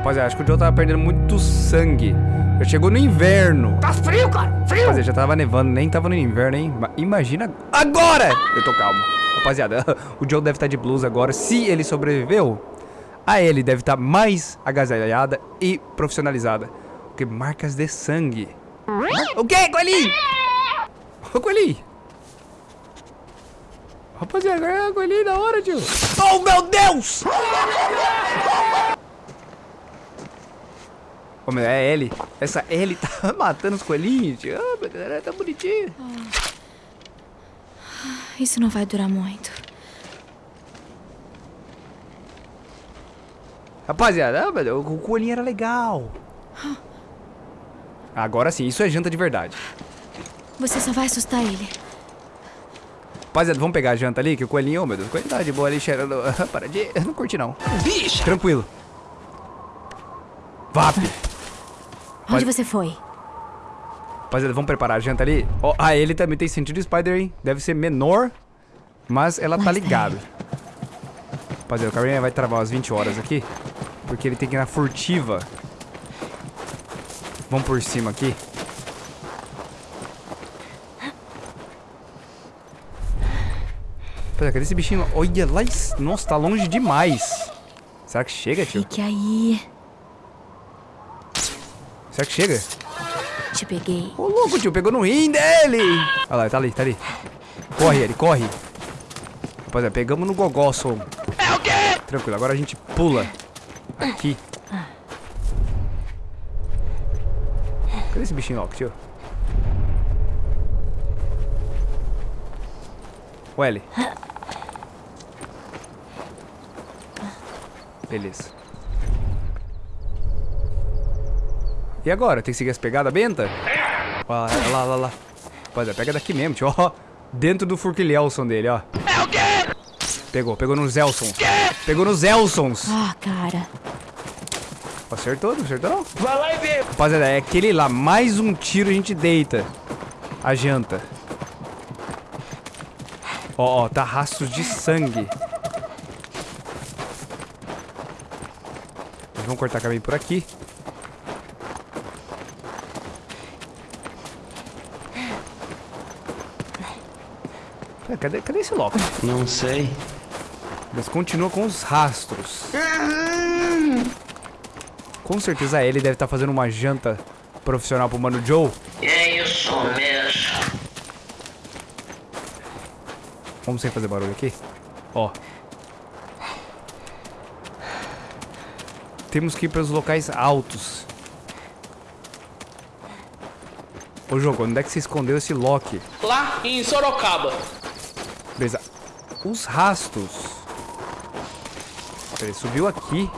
Rapaziada, acho que o Joe tava perdendo muito sangue. Já chegou no inverno. Tá frio, cara. Frio. Rapaziada, já tava nevando, nem tava no inverno, hein? Ma- Imagina agora! Eu tô calmo. Rapaziada, o Joe deve estar de blues agora. Se ele sobreviveu, a ele deve estar mais agasalhada e profissionalizada. Porque marcas de sangue. O quê, Coelhinho? Ô, Coelhinho. Rapaziada, agora é o Coelhinho da hora, tio. Oh, meu Deus! Meu, é Ellie. Essa Ellie tá matando os coelhinhos. Ah, meu Deus, ela é tão bonitinha. Isso não vai durar muito. Rapaziada, ah, meu o coelhinho era legal. Agora sim, isso é janta de verdade. Você só vai assustar ele. Rapaziada, vamos pegar a janta ali, que o coelhinho, oh, meu Deus, o coelhinho tá de boa ali cheirando. Para de. Eu não curti, não. Bicha. Tranquilo. Vap. Onde você foi? Rapaziada, vamos preparar a janta ali. Ó, ah, ele também tem sentido Spider, hein? Deve ser menor, mas ela tá ligada. Rapaziada, o Carinha vai travar umas 20 horas aqui, porque ele tem que ir na furtiva. Vamos por cima aqui. Rapaziada, cadê esse bichinho? Olha lá, nossa, tá longe demais. Será que chega, tio? Fique aí. Será que chega? Te peguei. Ô, louco, tio, pegou no rim dele. Olha lá, tá ali, tá ali. Corre, ele, corre. Rapaziada, pegamos no gogó, som. É o quê? Tranquilo, agora a gente pula. Aqui. Cadê esse bichinho louco, tio? O L. Beleza. E agora? Tem que seguir as pegadas benta? Ó, lá, lá, lá, lá. Rapaziada, pega daqui mesmo, tio. Ó, dentro do Furquilhelson dele, ó. É o quê? Pegou, pegou nos Elsons. Pegou nos Elsons. Ah, cara. Acertou, não acertou não? Vai lá e vê. Rapaziada, é aquele lá. Mais um tiro a gente deita. A janta. Ó, ó, tá rastros de sangue. Vamos cortar caminho por aqui. Cadê, cadê esse loco? Não sei. Mas continua com os rastros. Com certeza ele deve estar fazendo uma janta profissional pro Mano Joe. É isso mesmo. Vamos sem fazer barulho aqui. Ó. Temos que ir para os locais altos. Ô jogo, onde é que você escondeu esse Loki? Lá em Sorocaba. Os rastros. Ele subiu aqui.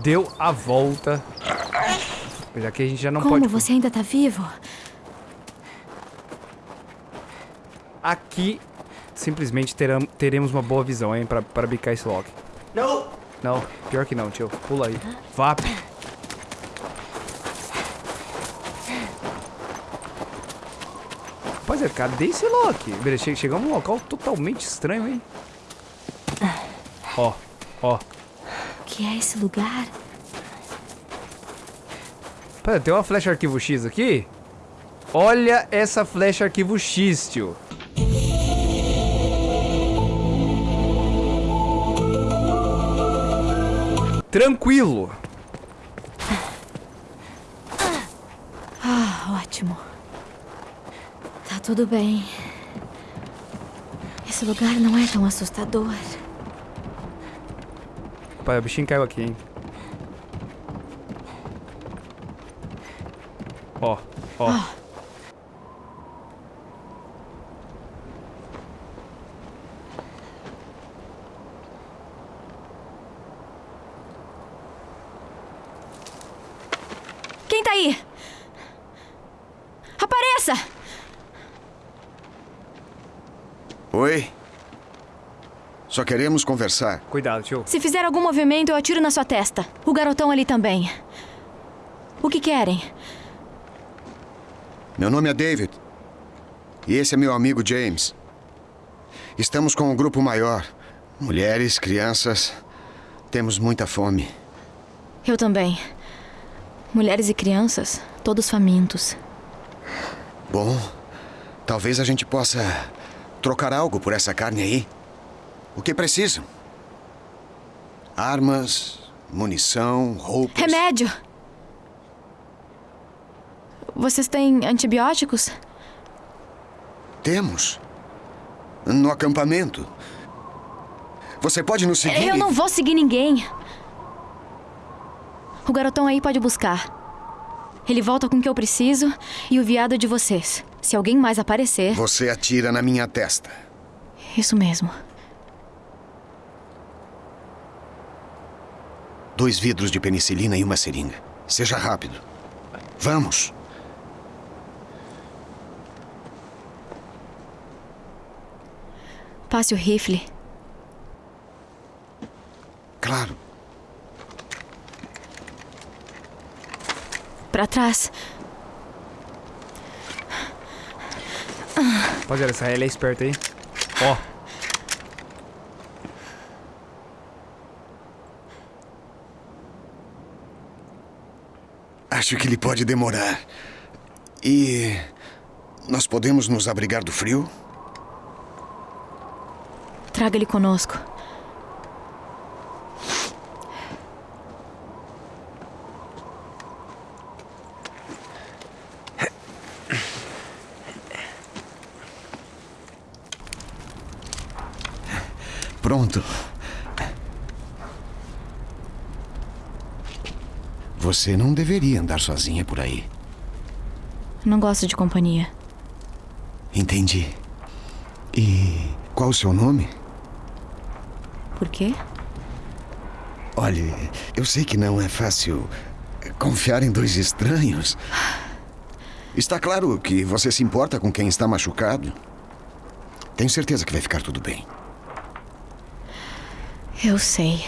Deu a volta. Já que a gente já não Como pode. você ainda tá vivo? Aqui simplesmente teram- teremos uma boa visão, hein, pra, pra bicar esse Loki. Não. Não, pior que não, tio. Pula aí. Vap. Cadê esse Loki? Beleza, che- chegamos num local totalmente estranho, hein? Ó, ó. O que é esse lugar? Pera, tem uma flecha arquivo X aqui? Olha essa flecha arquivo X, tio. Tranquilo. Ah, ótimo. Tá tudo bem. Esse lugar não é tão assustador. Pai, o bichinho caiu aqui, hein? Ó, ó. Quem tá aí? Apareça! Oi? Só queremos conversar. Cuidado, tio. Se fizer algum movimento, eu atiro na sua testa. O garotão ali também. O que querem? Meu nome é David. E esse é meu amigo James. Estamos com um grupo maior. Mulheres, crianças. Temos muita fome. Eu também. Mulheres e crianças, todos famintos. Bom, talvez a gente possa trocar algo por essa carne aí. O que precisam? Armas, munição, roupas. Remédio! Vocês têm antibióticos? Temos. No acampamento. Você pode nos seguir? Eu não vou seguir ninguém. O garotão aí pode buscar. Ele volta com o que eu preciso e o viado é de vocês. Se alguém mais aparecer. Você atira na minha testa. Isso mesmo. Dois vidros de penicilina e uma seringa. Seja rápido. Vamos. Passe o rifle. Claro. Pra trás. Rapaziada, essa Ellie é esperta aí. Ó. Acho que ele pode demorar. E. Nós podemos nos abrigar do frio? Traga ele conosco. Pronto. Você não deveria andar sozinha por aí. Não gosto de companhia. Entendi. E qual o seu nome? Por quê? Olhe, eu sei que não é fácil confiar em dois estranhos. Está claro que você se importa com quem está machucado. Tenho certeza que vai ficar tudo bem. Eu sei.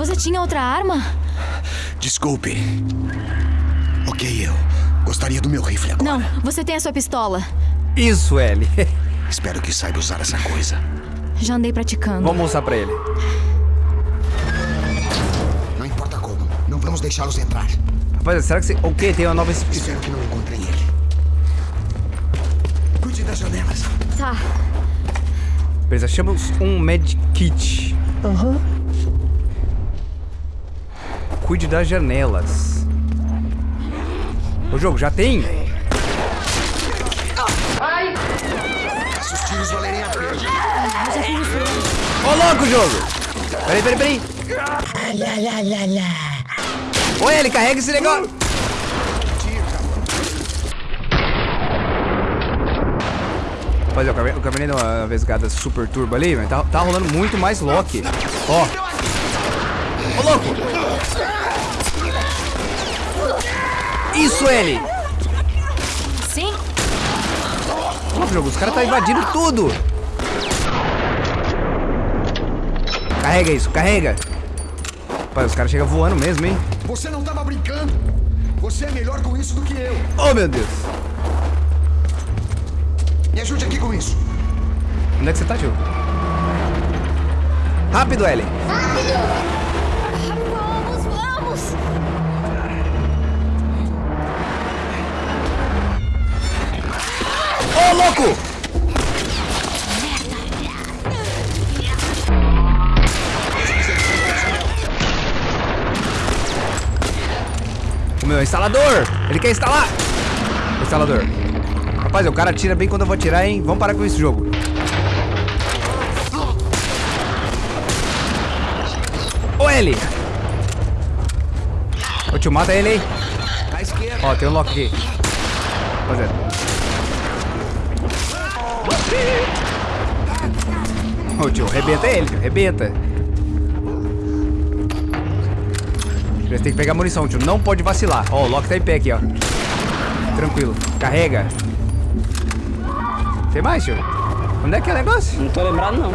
Você tinha outra arma? Desculpe. Ok, eu gostaria do meu rifle agora. Não, você tem a sua pistola. Isso, Ellie. Espero que saiba usar essa coisa. Já andei praticando. Vamos mostrar pra ele. Não importa como, não vamos deixá-los entrar. Rapaziada, será que você... O quê? Tem uma nova... esp- Espero que não encontrem ele. Cuide das janelas. Tá. Beleza, achamos um medkit. Aham. Cuide das janelas. O jogo já tem? Se os. Ô, louco, jogo! Peraí, peraí, peraí. Oi, ele carrega esse negócio. Rapaziada, eu acabei- eu acabei dando uma vesgada super turbo ali, mas tá, tá rolando muito mais Loki. Ó. Ô, louco! Isso, ele! Sim? Nossa, jogo, os caras tá invadindo tudo! Carrega isso, carrega! Pai, os caras chegam voando mesmo, hein? Você não estava brincando. Você é melhor com isso do que eu. Oh, meu Deus! Me ajude aqui com isso. Onde é que você tá, tio? Rápido, Ellie! Vamos, Ô, louco! O meu instalador! Ele quer instalar! Instalador. Rapaz, o cara atira bem quando eu vou atirar, hein? Vamos parar com isso, jogo. Ô, ele! Ô, tio, mata ele aí. Esquerda. Ó, tem um lock aqui. Rapaziada. Ô, tio, arrebenta ele, tio, arrebenta. Eles têm que pegar munição, tio. Não pode vacilar. Ó, o Loki tá em pé aqui, ó. Tranquilo. Carrega. Tem mais, tio? Onde é que é o negócio? Não tô lembrado, não.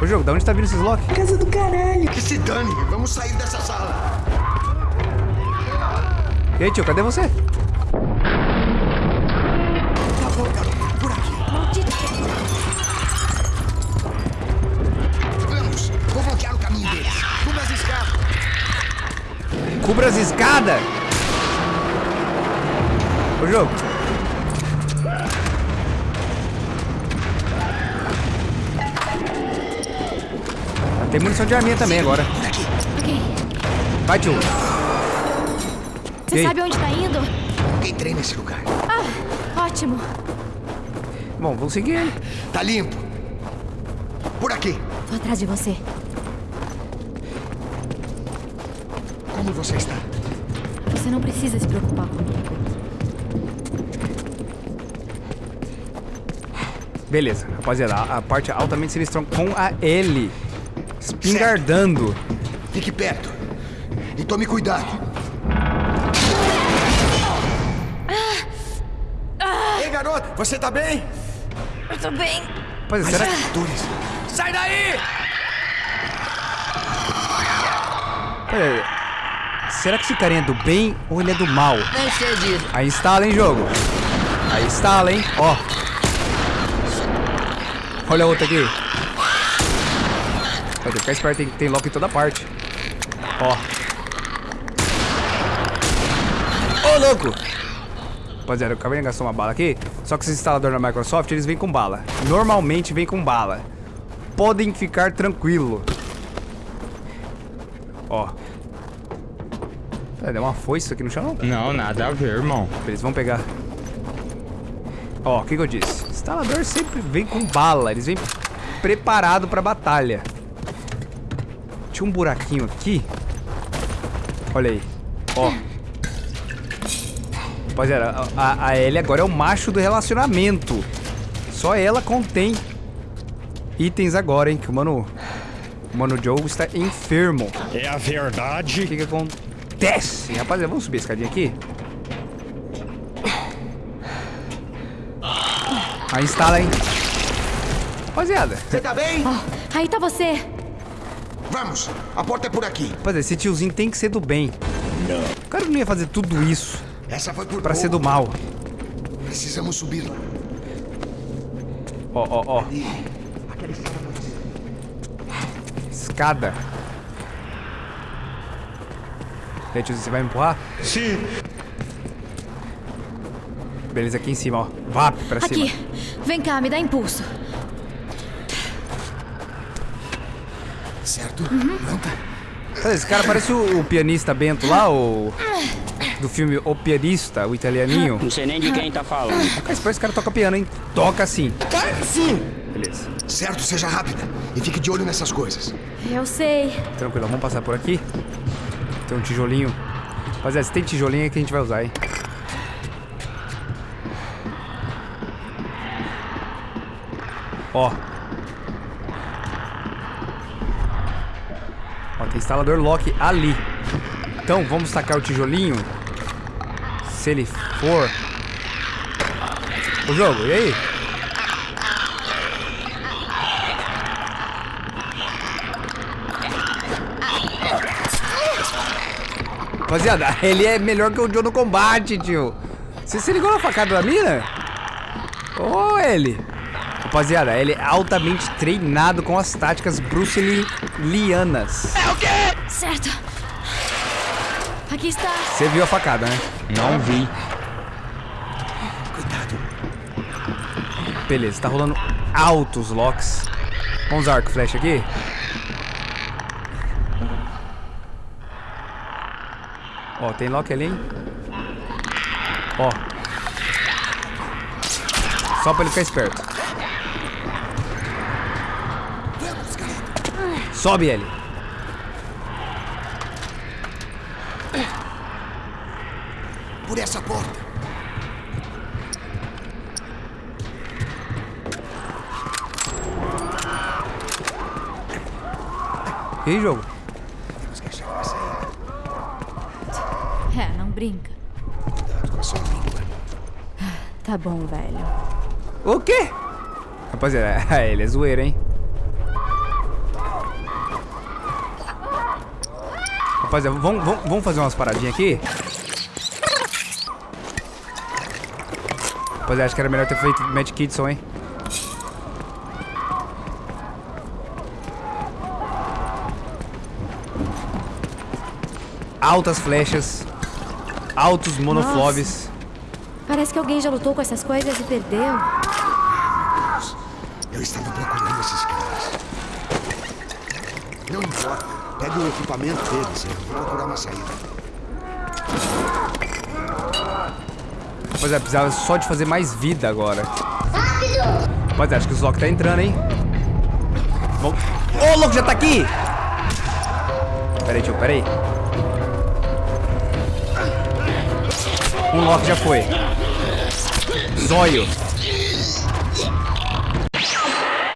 Ô, jogo, da onde tá vindo esses locks? Casa do caralho. Que se dane, vamos sair dessa sala. E aí, tio, cadê você? Cubra as escadas! Ô, jogo. Tem munição de arminha também agora. Ok. Vai, tio. Você sabe onde tá indo? Entrei nesse lugar. Ah, ótimo. Bom, vamos seguir ele. Tá limpo. Por aqui. Tô atrás de você. Como você está? Você não precisa se preocupar comigo. Beleza, rapaziada, a, a parte altamente sinistrão com a L. Espingardando. Fique perto. E tome cuidado. Ei, garoto, você tá bem? Eu tô bem. Rapaziada, será que... Artures. Sai daí! Pera, será que esse carinha é do bem ou ele é do mal? Nem sei disso. Aí instala, hein, jogo. Aí instala, hein. Ó. Olha a outra aqui. Ter que ficar esperto, tem, tem lock em toda parte. Ó. Ô, louco! Rapaziada, eu acabei de gastar uma bala aqui. Só que esses instaladores da Microsoft, eles vêm com bala. Normalmente vem com bala. Podem ficar tranquilo. Ó. É, deu uma foice aqui no chão, não? Não, nada a ver, irmão. Eles vão pegar. Ó, o que, que eu disse? Instalador sempre vem com bala. Eles vêm preparado pra batalha. Tinha um buraquinho aqui. Olha aí. Ó. Rapaziada, a, a Ellie agora é o macho do relacionamento. Só ela contém itens agora, hein? Que o mano... O mano Joe está enfermo. É a O verdade. que que acontece? Rapaziada, vamos subir a escadinha aqui? Aí instala, hein? Rapaziada, Você tá bem? Ó, aí tá você. Vamos, a porta é por aqui. rapaziada, esse tiozinho tem que ser do bem. Não. O cara não ia fazer tudo isso Essa foi por pra ser do mal. Precisamos subir lá. Ó, ó, ó. Escada. E tiozinho, você vai me empurrar? Sim. Beleza, aqui em cima, ó. Vá pra cima. Aqui. Vem cá, me dá impulso. Certo? Uhum. Pronta? Esse cara parece o, o pianista Bento lá, o... Do filme O Pianista, o italianinho. Não sei nem de quem tá falando. Cara, esse cara toca piano, hein? Toca sim. Sim! Beleza. Certo, seja rápida. E fique de olho nessas coisas. Eu sei. Tranquilo, vamos passar por aqui. Tem um tijolinho. Rapaziada, se tem tijolinho é que a gente vai usar, hein? Ó. Ó, tem instalador lock ali. Então, vamos tacar o tijolinho. Se ele for... O jogo, e aí? Rapaziada, ele é melhor que o Joe no combate, tio. Você se ligou na facada da mina? Ô, ele. Rapaziada, ele é altamente treinado com as táticas bruxelianas. Certo. Aqui está. Você viu a facada, né? Não vi. Cuidado. Beleza, tá rolando altos locks. Vamos usar arco flecha aqui? Ó, tem lock ali, hein? Ó. Só pra ele ficar esperto. Sobe ele. Por essa porta. E aí, jogo? Temos que achar uma saída. É, não brinca. Cuidado com a sua língua. Tá bom, velho. O quê? Rapaziada, ele é zoeiro, hein? Rapaziada, vamos, vamos, vamos fazer umas paradinhas aqui? Rapaziada, acho que era melhor ter feito Mad Kitson, hein? Altas flechas. Altos monofloves. Parece que alguém já lutou com essas coisas e perdeu. Eu estava procurando esses caras. Não importa. Pegue o equipamento deles. Eu vou procurar uma saída. Rapaziada, precisava só de fazer mais vida agora. Rapaziada, acho que o Zlock tá entrando, hein? Ô, louco, já tá aqui! Pera aí, tio, pera Um Loki já foi. Zóio.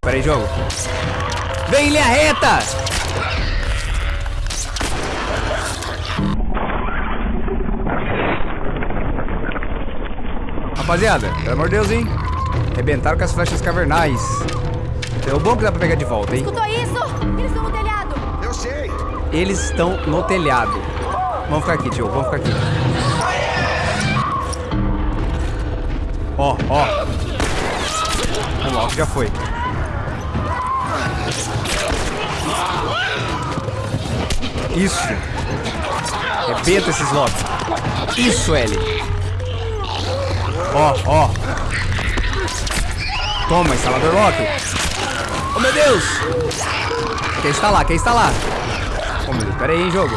Pera aí, jogo. Vem, linha reta! Rapaziada, pelo amor de Deus, hein? Arrebentaram com as flechas cavernais. É o bom que dá pra pegar de volta, hein? Escutou isso? Eles estão no telhado. Eu sei. Eles estão no telhado. Vamos ficar aqui, tio. Vamos ficar aqui. Ó, ó. O Loki já foi. Isso. Rebenta esses Locks. Isso, L. Ó, ó. Toma, instalador Loki. Oh, meu Deus. Quer instalar, quer instalar. Oh, meu Deus, pera aí, hein, jogo.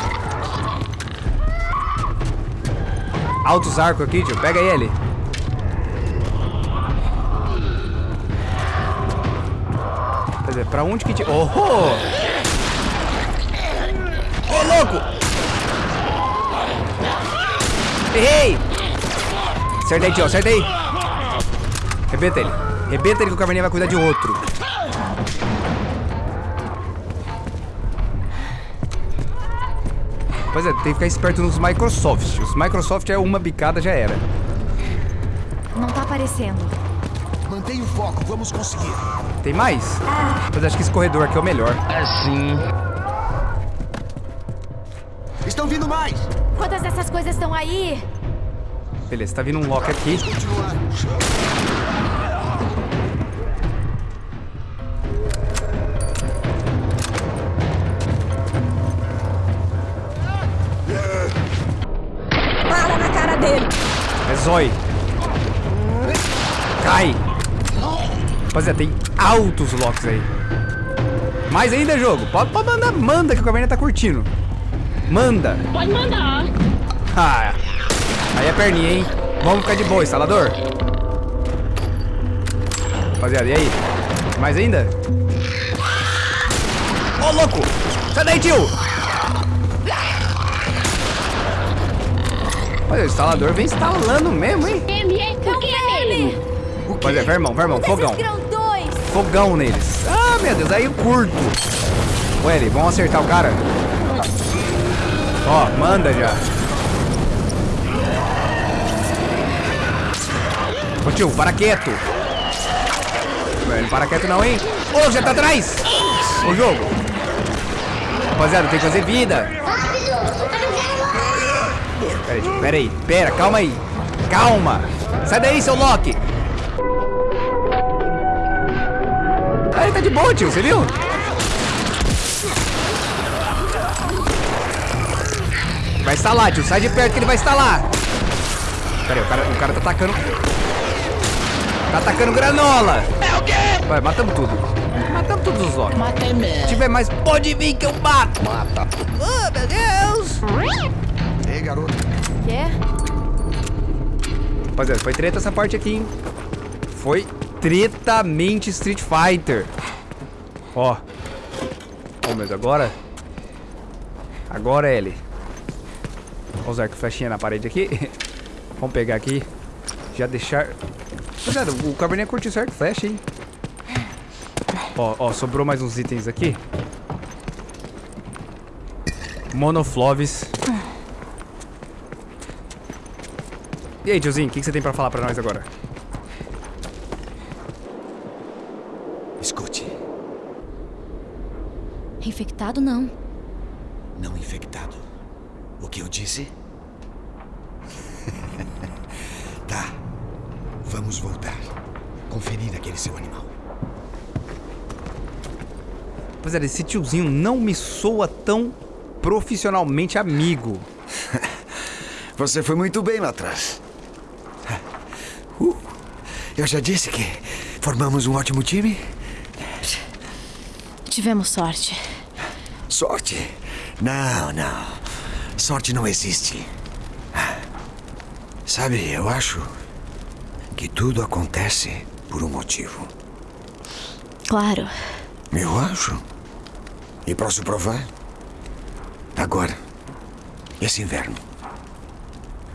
Altos arcos aqui, tio. Pega ele. Dizer, pra onde que te... Oh! Ô, oh, louco! Errei! Acerta aí, tio. Acerta aí. Rebenta ele. Rebenta ele que o Caverninha vai cuidar de outro. Pois é, tem que ficar esperto nos Microsoft. Os Microsoft é uma bicada, já era. Não tá aparecendo. Mantenha o foco. Vamos conseguir. Tem mais? Mas acho que esse corredor aqui é o melhor. Assim. Estão vindo mais. Quantas dessas coisas estão aí? Beleza, tá vindo um Loki aqui. Bala na cara dele. É Zói. Cai. Rapaziada, tem altos Locks aí. Mais ainda, jogo. Pode, pode mandar, manda que o Caverna tá curtindo. Manda. Pode mandar. Ah, aí é perninha, hein? Vamos ficar de boa, instalador. Rapaziada, e aí? Mais ainda? Ô, louco! Sai daí, tio! Olha, o instalador vem instalando mesmo, hein? Ele é o que é ele? Rapaziada, vai, irmão, vai, irmão, fogão. Fogão neles. Ah, meu Deus, aí eu curto. Ô, Eli, vamos acertar o cara? Ó, manda já. Ô, tio, para quieto. Velho, para quieto não, hein? Ô, já tá atrás. Ô, jogo. Rapaziada, tem que fazer vida. Pera aí, pera aí. Pera, calma aí. Calma. Sai daí, seu Loki. Ele tá de boa, tio, você viu? Vai instalar, tio. Sai de perto que ele vai instalar. Pera aí, o cara, o cara tá atacando. Tá atacando granola. É o quê? Vai, matamos tudo. Matamos todos os Loki. Matei mesmo. Se tiver mais, pode vir que eu mato. Mata. Oh, meu Deus. Ei, garoto. Quê? Rapaziada, foi treta essa parte aqui, hein? Foi tretamente Street Fighter. Ó. Ó, mas agora... Agora é ele. Vou usar com flechinha na parede aqui. Vamos pegar aqui. Já deixar... Rapaziada, o Cabernet curtiu certo flash, hein? Ó, ó, sobrou mais uns itens aqui. Monofloves. E aí, tiozinho, o que, que você tem pra falar pra nós agora? Infectado, não. não infectado. O que eu disse? tá. Vamos voltar. Conferir aquele seu animal. Rapaziada, esse tiozinho não me soa tão profissionalmente amigo. Você foi muito bem lá atrás. Uh, eu já disse que formamos um ótimo time. Tivemos sorte. Sorte? Não, não. Sorte não existe. Sabe, eu acho que tudo acontece por um motivo. Claro. Eu acho. E posso provar? Agora, esse inverno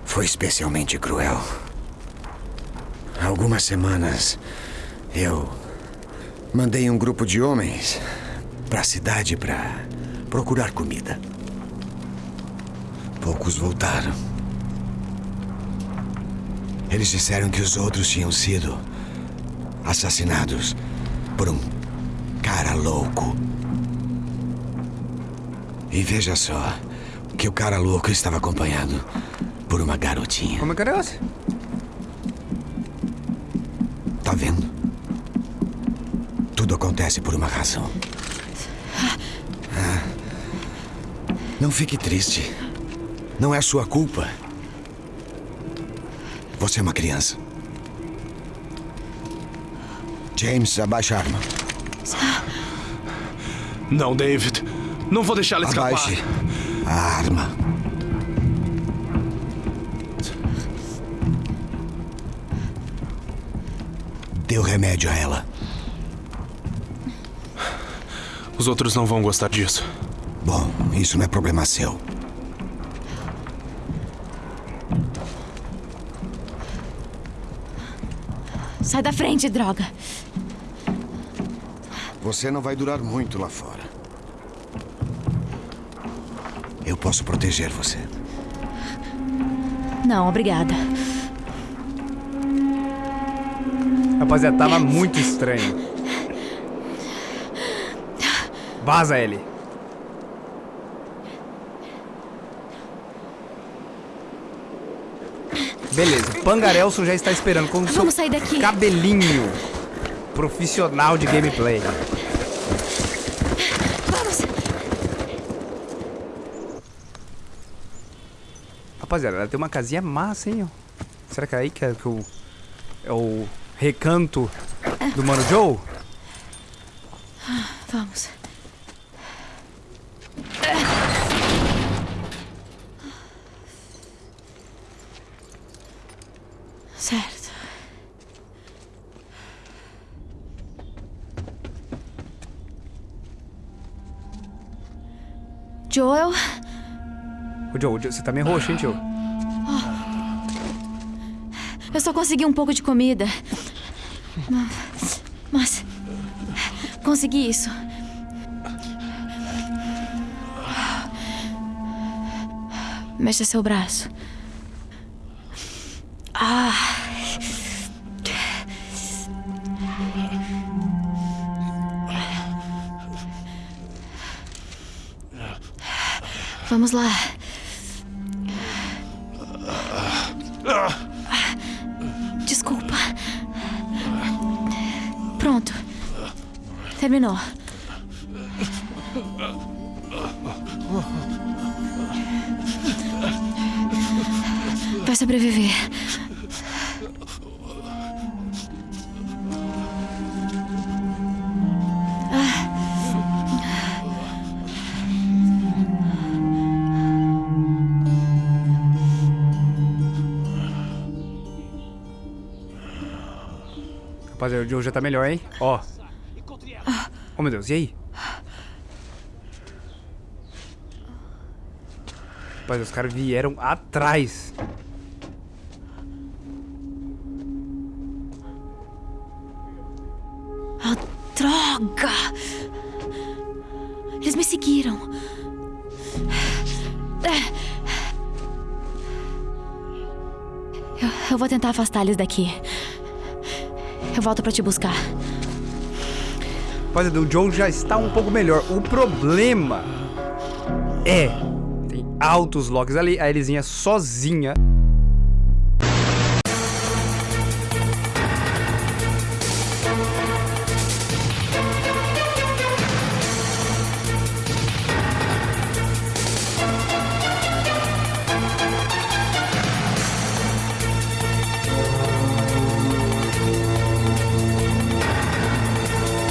foi especialmente cruel. Há algumas semanas eu mandei um grupo de homens para a cidade para procurar comida. Poucos voltaram. Eles disseram que os outros tinham sido assassinados por um cara louco. E veja só que o cara louco estava acompanhado por uma garotinha. Como é que é? Tá vendo? Tudo acontece por uma razão. Ah. Não fique triste. Não é sua culpa. Você é uma criança. James, abaixa a arma. Não, David. Não vou deixar ela escapar. Abaixe a arma. Dê o remédio a ela. Os outros não vão gostar disso. Bom, isso não é problema seu. Sai da frente, droga. Você não vai durar muito lá fora. Eu posso proteger você. Não, obrigada. Rapaziada, tava muito estranho. Vaza ele. Beleza, Pangarelson já está esperando com seu Vamos sair daqui. cabelinho profissional de gameplay. Vamos. Rapaziada, ela tem uma casinha massa, hein? Será que é aí que é, que o, é o recanto do Mano Joe? Vamos. Certo. Joel, Ô, Joe, Joe, você tá meio roxo, hein, tio? eu só consegui um pouco de comida. Mas. Consegui isso. Mexa seu braço. Vamos lá. Desculpa. Pronto. Terminou. Vai sobreviver. Rapaziada, o Joe já tá melhor, hein? Ó. Oh, meu Deus, e aí? Rapaz, os caras vieram atrás. Ah, droga! Eles me seguiram. Eu, eu vou tentar afastar eles daqui. Eu volto pra te buscar. Rapaziada, o Joe já está um pouco melhor. O problema é... Tem altos locks ali. A Elisinha sozinha